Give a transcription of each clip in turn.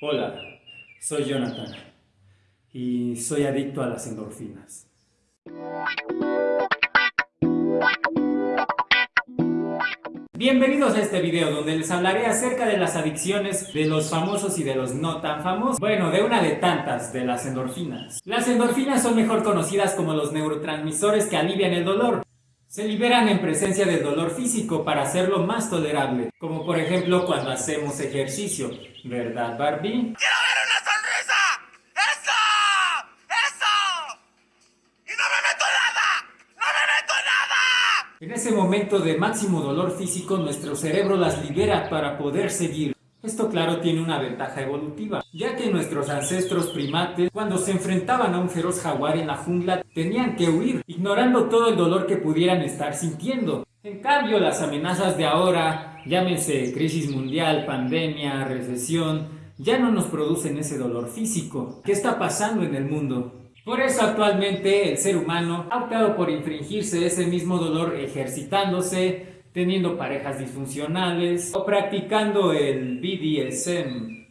Hola, soy Jonathan y soy adicto a las endorfinas. Bienvenidos a este video donde les hablaré acerca de las adicciones de los famosos y de los no tan famosos. Bueno, de una de tantas, de las endorfinas. Las endorfinas son mejor conocidas como los neurotransmisores que alivian el dolor. Se liberan en presencia del dolor físico para hacerlo más tolerable, como por ejemplo cuando hacemos ejercicio, ¿verdad Barbie? ¡Quiero ver una sonrisa! ¡Eso! ¡Eso! ¡Y no me meto nada! ¡No me meto nada! En ese momento de máximo dolor físico nuestro cerebro las libera para poder seguir. Esto claro tiene una ventaja evolutiva, ya que nuestros ancestros primates, cuando se enfrentaban a un feroz jaguar en la jungla, tenían que huir, ignorando todo el dolor que pudieran estar sintiendo. En cambio, las amenazas de ahora, llámense crisis mundial, pandemia, recesión, ya no nos producen ese dolor físico. ¿Qué está pasando en el mundo? Por eso actualmente el ser humano ha optado por infringirse ese mismo dolor ejercitándose, teniendo parejas disfuncionales o practicando el BDSM.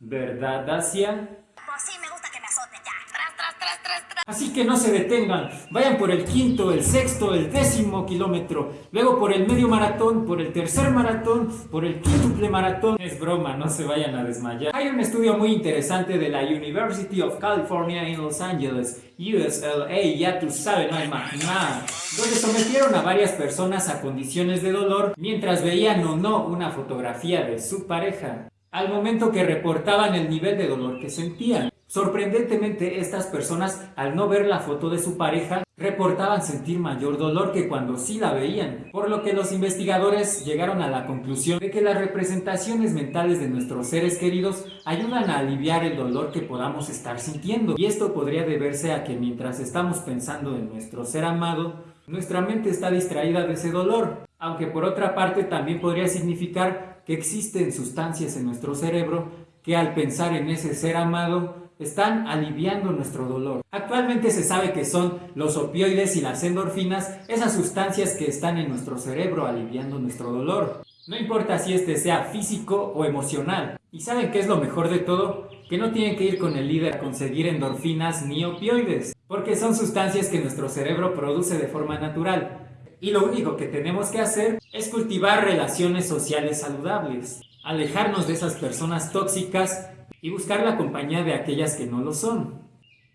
¿Verdad, Dacia? Pues sí, me gusta que me azoten ya. Tras, tras, tras, tras. Así que no se detengan, vayan por el quinto, el sexto, el décimo kilómetro, luego por el medio maratón, por el tercer maratón, por el quíntuple maratón. Es broma, no se vayan a desmayar. Hay un estudio muy interesante de la University of California en Los Angeles, USLA, ya tú sabes, no hay más nada, donde sometieron a varias personas a condiciones de dolor mientras veían o no una fotografía de su pareja al momento que reportaban el nivel de dolor que sentían. Sorprendentemente, estas personas, al no ver la foto de su pareja, reportaban sentir mayor dolor que cuando sí la veían, por lo que los investigadores llegaron a la conclusión de que las representaciones mentales de nuestros seres queridos ayudan a aliviar el dolor que podamos estar sintiendo. Y esto podría deberse a que mientras estamos pensando en nuestro ser amado, nuestra mente está distraída de ese dolor, aunque por otra parte también podría significar que existen sustancias en nuestro cerebro que al pensar en ese ser amado están aliviando nuestro dolor. Actualmente se sabe que son los opioides y las endorfinas esas sustancias que están en nuestro cerebro aliviando nuestro dolor. No importa si este sea físico o emocional. ¿Y saben qué es lo mejor de todo? Que no tienen que ir con el líder a conseguir endorfinas ni opioides, porque son sustancias que nuestro cerebro produce de forma natural. Y lo único que tenemos que hacer es cultivar relaciones sociales saludables, alejarnos de esas personas tóxicas y buscar la compañía de aquellas que no lo son.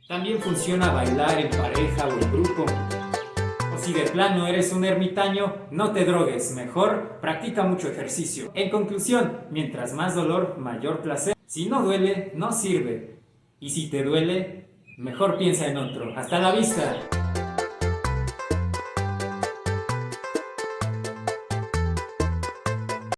También funciona bailar en pareja o en grupo. O si de plano eres un ermitaño, no te drogues, mejor practica mucho ejercicio. En conclusión, mientras más dolor, mayor placer. Si no duele, no sirve. Y si te duele, mejor piensa en otro. ¡Hasta la vista!